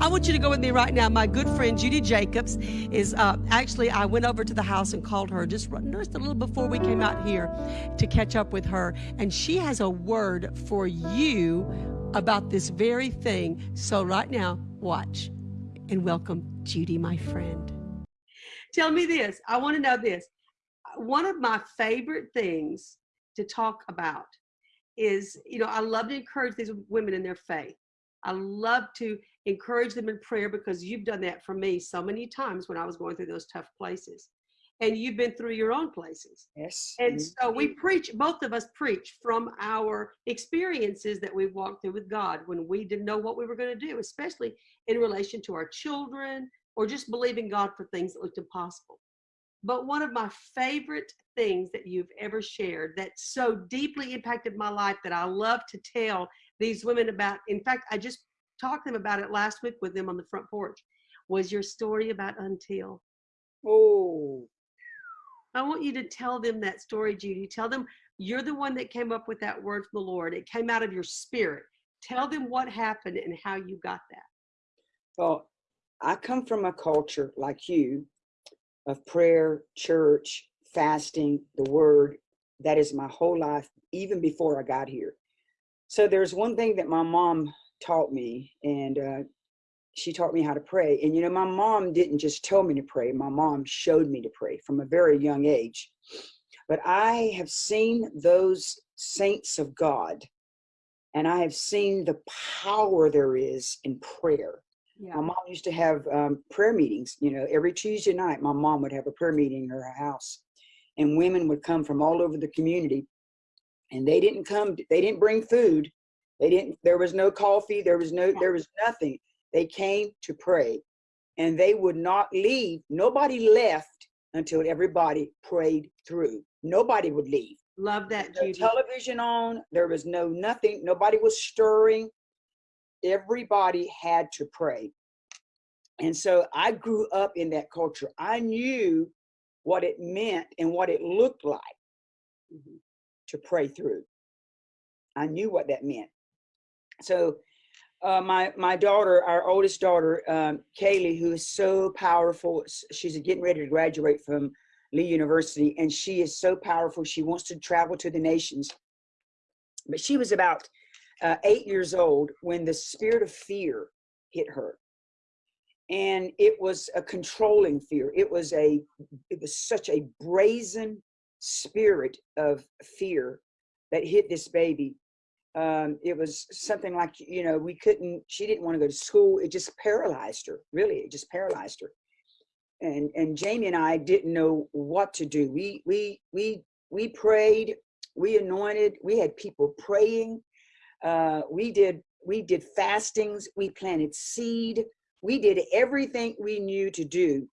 I want you to go with me right now. My good friend Judy Jacobs is uh, actually, I went over to the house and called her just, just a little before we came out here to catch up with her. And she has a word for you about this very thing. So, right now, watch and welcome Judy, my friend. Tell me this. I want to know this. One of my favorite things to talk about is, you know, I love to encourage these women in their faith. I love to encourage them in prayer because you've done that for me so many times when I was going through those tough places. And you've been through your own places. Yes. And so we preach, both of us preach from our experiences that we've walked through with God when we didn't know what we were going to do, especially in relation to our children or just believing God for things that looked impossible. But one of my favorite things that you've ever shared that so deeply impacted my life that I love to tell these women about, in fact, I just talked to them about it last week with them on the front porch, was your story about Until. Oh. I want you to tell them that story, Judy. Tell them you're the one that came up with that word from the Lord. It came out of your spirit. Tell them what happened and how you got that. Well, I come from a culture like you of prayer, church, fasting, the word. That is my whole life, even before I got here. So there's one thing that my mom taught me, and uh, she taught me how to pray. And you know, my mom didn't just tell me to pray, my mom showed me to pray from a very young age. But I have seen those saints of God, and I have seen the power there is in prayer. Yeah. My mom used to have um, prayer meetings, you know, every Tuesday night, my mom would have a prayer meeting in her house. And women would come from all over the community. And they didn't come, they didn't bring food. They didn't, there was no coffee, there was no, there was nothing. They came to pray. And they would not leave. Nobody left until everybody prayed through. Nobody would leave. Love that, no television on. There was no nothing. Nobody was stirring everybody had to pray. And so I grew up in that culture. I knew what it meant and what it looked like mm-hmm. To pray through. I knew what that meant. So uh, my my daughter, our oldest daughter, um, Kaylee, who is so powerful, she's getting ready to graduate from Lee University, and she is so powerful. She wants to travel to the nations. But she was about uh, eight years old when the spirit of fear hit her and it was a controlling fear it was a it was such a brazen spirit of fear that hit this baby um, it was something like you know we couldn't she didn't want to go to school it just paralyzed her really it just paralyzed her and and jamie and i didn't know what to do we we we we prayed we anointed we had people praying uh, we did we did fastings. We planted seed. We did everything we knew to do.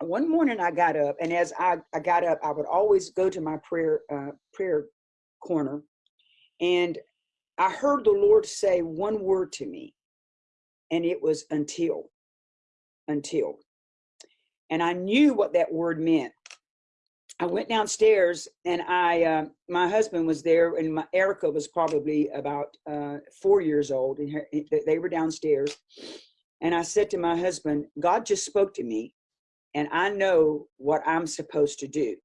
One morning I got up, and as I, I got up, I would always go to my prayer uh, prayer corner, and I heard the Lord say one word to me, and it was until, until. And I knew what that word meant. I went downstairs and I, uh, my husband was there and my Erica was probably about uh, four years old and her, they were downstairs. And I said to my husband, God just spoke to me and I know what I'm supposed to do.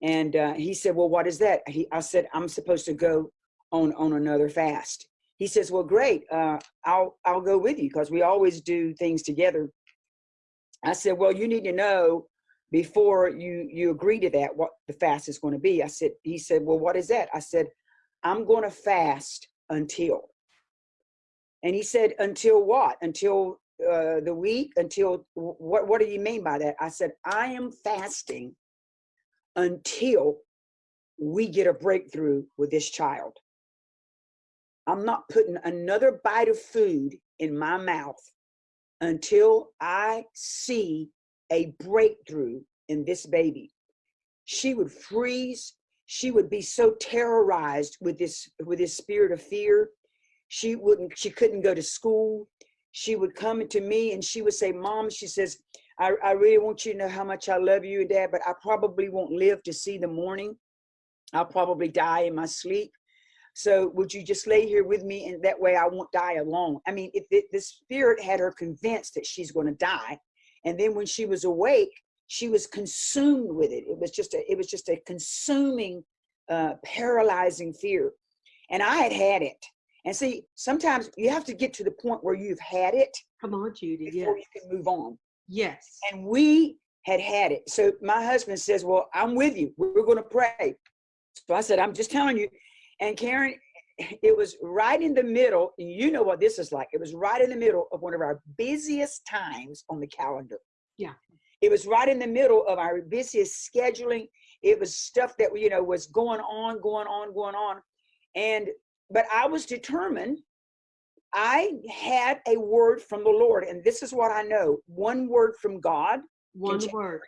And uh, he said, well, what is that? He, I said, I'm supposed to go on, on another fast. He says, well, great. Uh, I'll, I'll go with you because we always do things together. I said, well, you need to know before you you agree to that what the fast is going to be i said he said well what is that i said i'm going to fast until and he said until what until uh, the week until what what do you mean by that i said i am fasting until we get a breakthrough with this child i'm not putting another bite of food in my mouth until i see a breakthrough in this baby. She would freeze. She would be so terrorized with this with this spirit of fear. She wouldn't. She couldn't go to school. She would come to me and she would say, "Mom," she says, I, I really want you to know how much I love you and Dad, but I probably won't live to see the morning. I'll probably die in my sleep. So would you just lay here with me and that way I won't die alone? I mean, if the spirit had her convinced that she's going to die, and then when she was awake, she was consumed with it. It was just a, it was just a consuming, uh, paralyzing fear. And I had had it. And see, sometimes you have to get to the point where you've had it Come on, Judy. before Yes. you can move on. Yes. And we had had it. So my husband says, well, I'm with you. We're going to pray. So I said, I'm just telling you. And Karen, it was right in the middle. You know what this is like. It was right in the middle of one of our busiest times on the calendar. Yeah. It was right in the middle of our busiest scheduling. It was stuff that, you know, was going on, going on, going on. And, but I was determined I had a word from the Lord, and this is what I know one word from God. One word.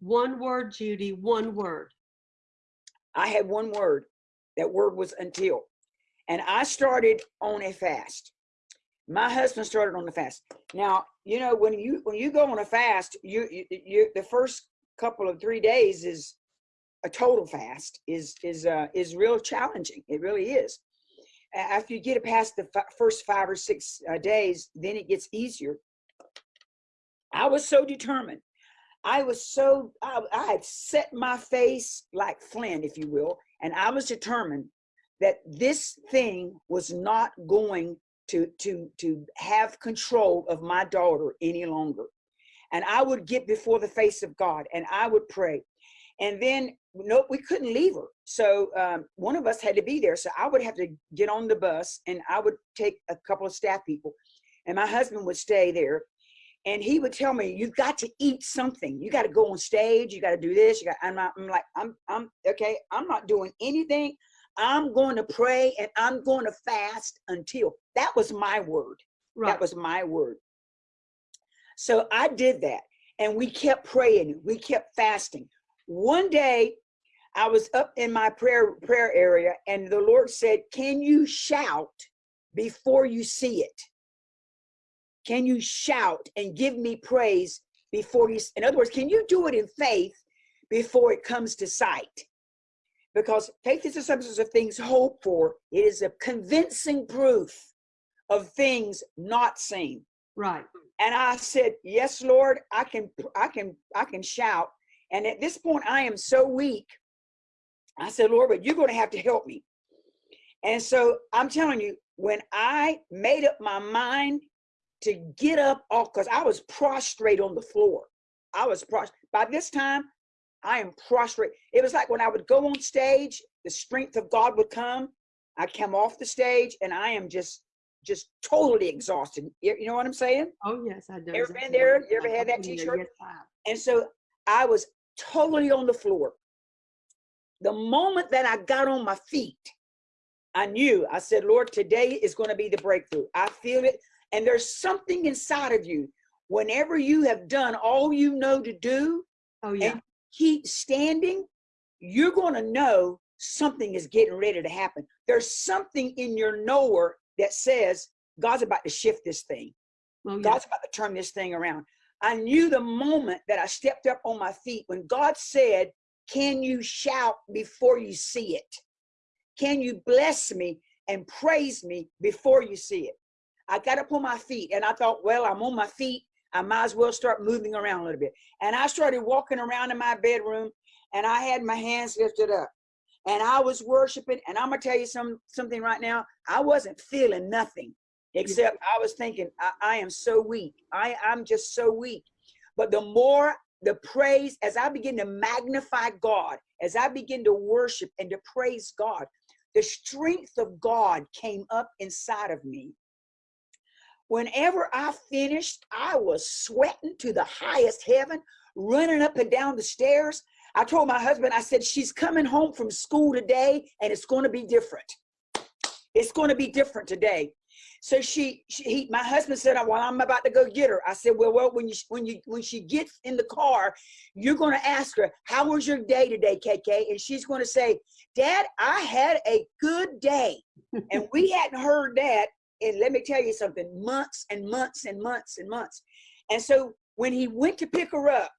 One word, Judy. One word. I had one word. That word was until. And I started on a fast. My husband started on the fast. Now, you know, when you when you go on a fast, you you, you the first couple of three days is a total fast is is uh is real challenging. It really is. After you get it past the fi- first five or six uh, days, then it gets easier. I was so determined. I was so I, I had set my face like flint, if you will, and I was determined that this thing was not going to to to have control of my daughter any longer. And I would get before the face of God and I would pray. And then no, we couldn't leave her. So um, one of us had to be there. So I would have to get on the bus and I would take a couple of staff people and my husband would stay there and he would tell me you've got to eat something. You got to go on stage. You got to do this. You got i'm not i'm like i'm i'm okay i'm not doing anything. I'm going to pray and i'm going to fast until that was my word. Right. that was my word. So i did that and we kept praying. We kept fasting one day i was up in my prayer prayer area and the lord said can you shout before you see it? Can you shout and give me praise before you in other words can you do it in faith before it comes to sight? Because faith is the substance of things hoped for. It is a convincing proof of things not seen. Right. and i said yes lord i can i can i can shout and at this point i am so weak i said lord but you're going to have to help me and so i'm telling you when i made up my mind to get up off because i was prostrate on the floor i was prostrate by this time i am prostrate it was like when i would go on stage the strength of god would come i come off the stage and i am just just totally exhausted you know what i'm saying Oh yes, I do. Ever been there? You ever had that I've been there. t-shirt? Yes, and so I was totally on the floor. The moment that I got on my feet, I knew, I said, Lord, today is going to be the breakthrough. I feel it. And there's something inside of you. Whenever you have done all you know to do, Oh yeah. and keep standing, you're going to know something is getting ready to happen. There's something in your knower that says, God's about to shift this thing. Oh yeah. God's about to turn this thing around. I knew the moment that I stepped up on my feet when God said, Can you shout before you see it? Can you bless me and praise me before you see it? I got up on my feet and I thought, Well, I'm on my feet. I might as well start moving around a little bit. And I started walking around in my bedroom and I had my hands lifted up and I was worshiping. And I'm going to tell you some, something right now. I wasn't feeling nothing except I was thinking, I, I am so weak. I, I'm just so weak. But the more the praise, as I begin to magnify God, as I begin to worship and to praise God, the strength of God came up inside of me. Whenever I finished, I was sweating to the highest heaven, running up and down the stairs. I told my husband, I said, she's coming home from school today and it's going to be different. It's going to be different today. So she, she he, my husband said, "Well, I'm about to go get her." I said, "Well, well, when you when you when she gets in the car, you're going to ask her, "How was your day today, KK?" And she's going to say, "Dad, I had a good day." and we hadn't heard that, and let me tell you something, months and months and months and months. And so when he went to pick her up,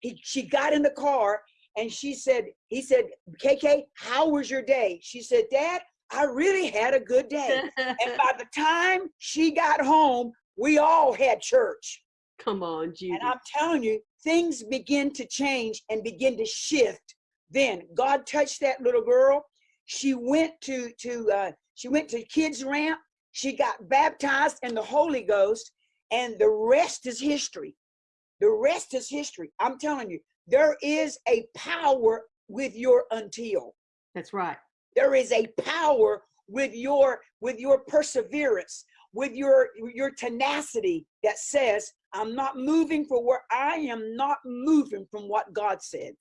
he she got in the car and she said, he said, "KK, how was your day?" She said, "Dad, I really had a good day. and by the time she got home, we all had church. Come on, Judy. And I'm telling you, things begin to change and begin to shift. Then God touched that little girl. She went to to uh, she went to kids ramp. She got baptized in the Holy Ghost, and the rest is history. The rest is history. I'm telling you, there is a power with your until. That's right. There is a power with your with your perseverance, with your your tenacity that says, I'm not moving for where I am not moving from what God said.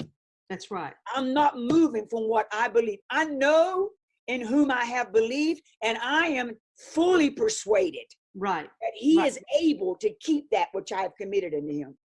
That's right. I'm not moving from what I believe. I know in whom I have believed, and I am fully persuaded Right. that He Right. is able to keep that which I have committed unto Him.